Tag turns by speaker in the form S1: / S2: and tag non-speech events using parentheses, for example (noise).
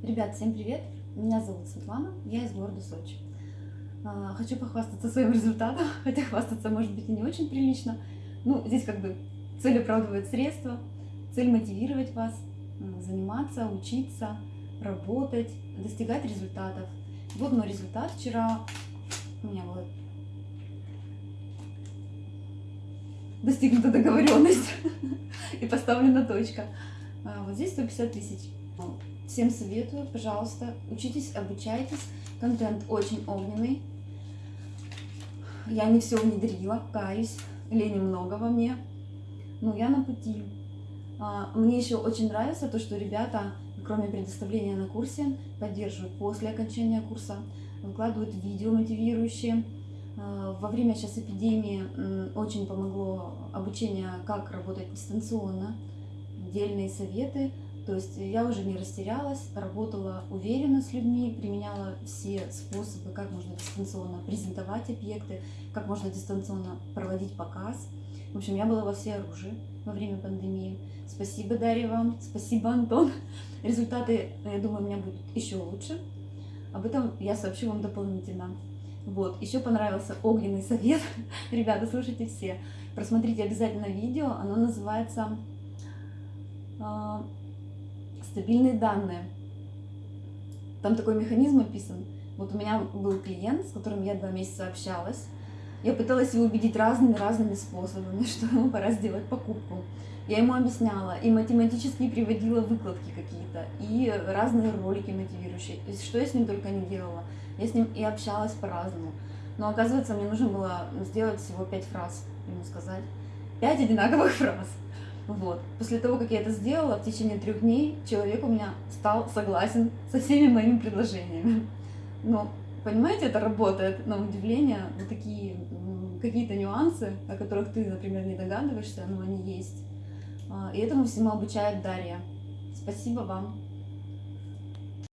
S1: Ребят, всем привет! Меня зовут Светлана, я из города Сочи. А, хочу похвастаться своим (laughs) результатом, хотя хвастаться может быть и не очень прилично. Ну, здесь как бы цель оправдывает средства, цель мотивировать вас, заниматься, учиться, работать, достигать результатов. Вот мой результат вчера. У меня вот достигнута договоренность (laughs) и поставлена точка. А, вот здесь 150 тысяч. Всем советую, пожалуйста, учитесь, обучайтесь. Контент очень огненный. Я не все внедрила, каюсь, лени много во мне. Но я на пути. А, мне еще очень нравится то, что ребята, кроме предоставления на курсе, поддерживают после окончания курса, выкладывают видео мотивирующие. А, во время сейчас эпидемии очень помогло обучение, как работать дистанционно, отдельные советы – то есть я уже не растерялась, работала уверенно с людьми, применяла все способы, как можно дистанционно презентовать объекты, как можно дистанционно проводить показ. В общем, я была во все оружии во время пандемии. Спасибо, Дарья, вам, спасибо, Антон. (laughs) Результаты, я думаю, у меня будут еще лучше. Об этом я сообщу вам дополнительно. Вот, еще понравился огненный совет. (laughs) Ребята, слушайте все. Просмотрите обязательно видео, оно называется а, стабильные данные. Там такой механизм описан. Вот у меня был клиент, с которым я два месяца общалась. Я пыталась его убедить разными-разными способами, (laughs) что ему пора сделать покупку. Я ему объясняла и математически приводила выкладки какие-то, и разные ролики мотивирующие. То есть, что я с ним только не делала. Я с ним и общалась по-разному. Но оказывается, мне нужно было сделать всего пять фраз, ему сказать. Пять одинаковых фраз. Вот. После того, как я это сделала, в течение трех дней человек у меня стал согласен со всеми моими предложениями. Но, понимаете, это работает, на удивление, вот такие какие-то нюансы, о которых ты, например, не догадываешься, но они есть. А, и этому всему обучает Дарья. Спасибо вам.